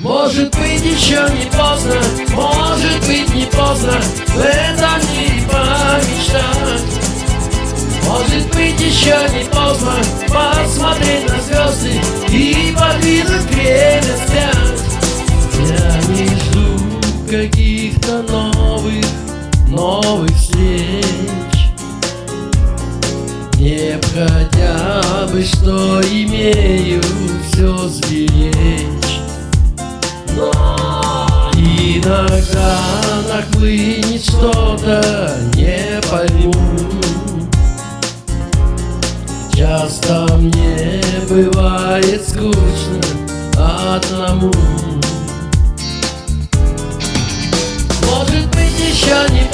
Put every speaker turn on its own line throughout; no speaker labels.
Может быть еще не поздно, может быть не поздно В этом мире помечтать Может быть еще не поздно посмотреть на звезды И подвинуть время вспять Я не жду каких-то новых, новых встреч Не хотя бы что имею все сберечь. Иногда нахлынет что-то, не пойму. Часто мне бывает скучно одному. Может быть еще не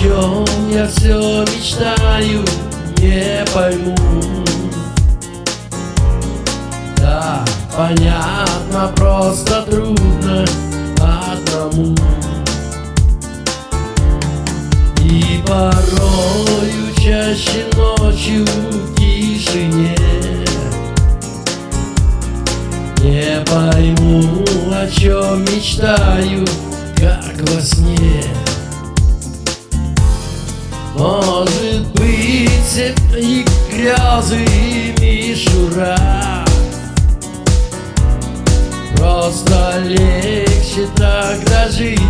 чем я все мечтаю, не пойму. Да, понятно, просто трудно одному. И порою чаще ночью в тишине. Не пойму, о чем мечтаю, как во сне Может быть, и грязы, и мишура. Просто легче тогда жить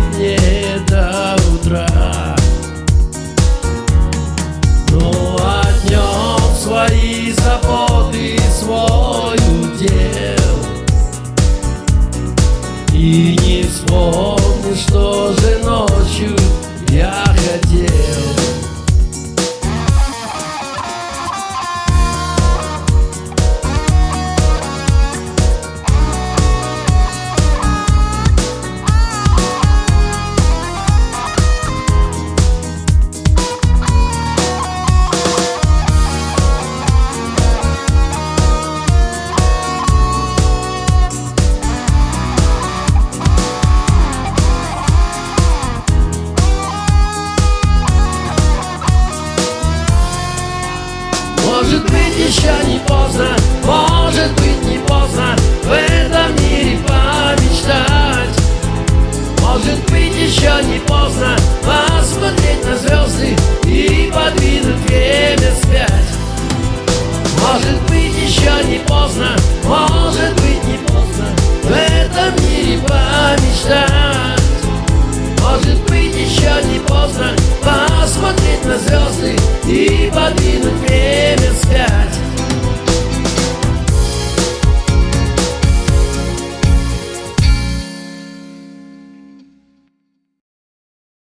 Может быть еще не поздно, может быть не поздно В этом мире помечтать. Может быть еще не поздно Посмотреть на звезды и подвинуть время спять. Может быть еще не поздно, может быть не поздно В этом мире помечтать. Может быть еще не поздно Посмотреть на звезды и подвинуть